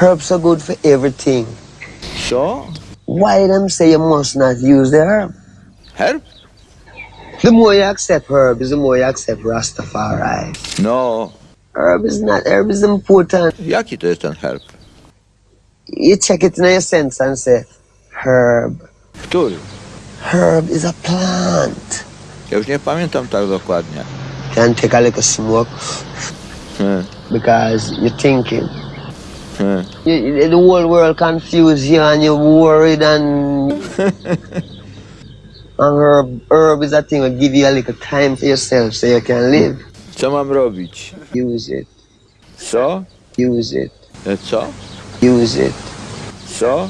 Herbs are good for everything. Sure. Why them say you must not use the herb? Herb? The more you accept herbs, the more you accept Rastafari. No. Herb is not, herb is important. Jest ten herb? You check it in your sense and say, herb. Który? Herb is a plant. Ja już nie pamiętam tak dokładnie. Can take a little smoke Hmm. because you're thinking. You, the whole world confused you and you're worried and and herb, herb is a thing that give you a little time for yourself so you can live. Co mam robić? Use it, Co? use it, Co? use it. Co?